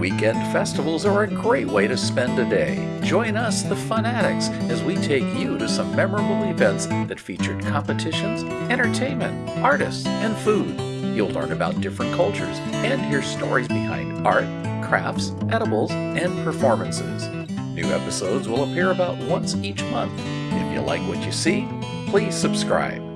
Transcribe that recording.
Weekend festivals are a great way to spend a day. Join us, the fanatics, as we take you to some memorable events that featured competitions, entertainment, artists, and food. You'll learn about different cultures and hear stories behind art, crafts, edibles, and performances. New episodes will appear about once each month. If you like what you see, please subscribe.